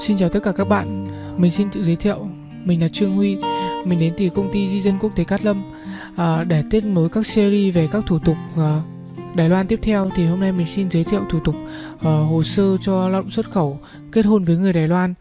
Xin chào tất cả các bạn, mình xin tự giới thiệu, mình là Trương Huy, mình đến từ công ty Di dân Quốc tế Cát Lâm. À, để tiếp nối các series về các thủ tục à, Đài Loan tiếp theo thì hôm nay mình xin giới thiệu thủ tục à, hồ sơ cho lao động xuất khẩu kết hôn với người Đài Loan.